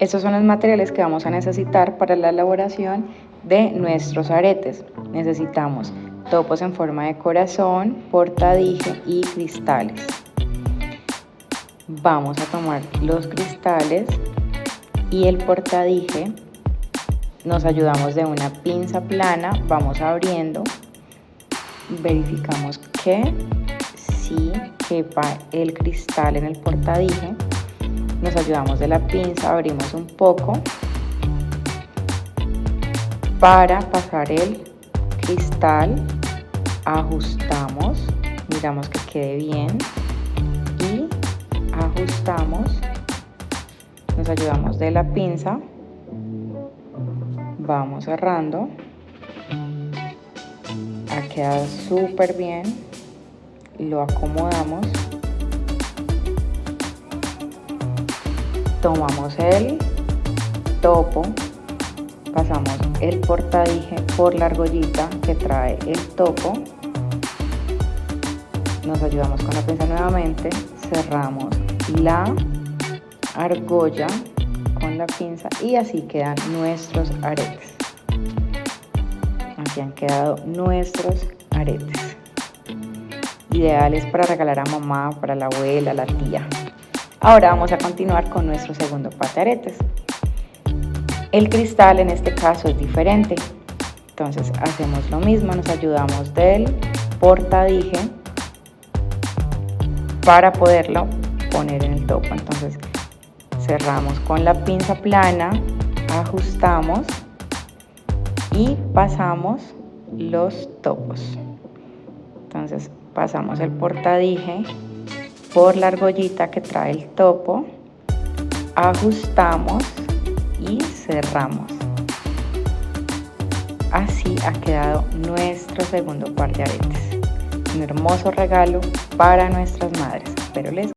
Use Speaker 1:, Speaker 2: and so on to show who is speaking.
Speaker 1: Estos son los materiales que vamos a necesitar para la elaboración de nuestros aretes. Necesitamos topos en forma de corazón, portadije y cristales. Vamos a tomar los cristales y el portadije. Nos ayudamos de una pinza plana, vamos abriendo, verificamos que sí quepa el cristal en el portadije nos ayudamos de la pinza, abrimos un poco para pasar el cristal, ajustamos, miramos que quede bien y ajustamos, nos ayudamos de la pinza, vamos cerrando, ha quedado súper bien, lo acomodamos tomamos el topo, pasamos el portadije por la argollita que trae el topo, nos ayudamos con la pinza nuevamente, cerramos la argolla con la pinza y así quedan nuestros aretes. Así han quedado nuestros aretes. Ideales para regalar a mamá, para la abuela, la tía. Ahora vamos a continuar con nuestro segundo par. El cristal en este caso es diferente. Entonces hacemos lo mismo, nos ayudamos del portadije para poderlo poner en el topo. Entonces cerramos con la pinza plana, ajustamos y pasamos los topos. Entonces pasamos el portadije por la argollita que trae el topo, ajustamos y cerramos. Así ha quedado nuestro segundo par de aretes. Un hermoso regalo para nuestras madres. Espero les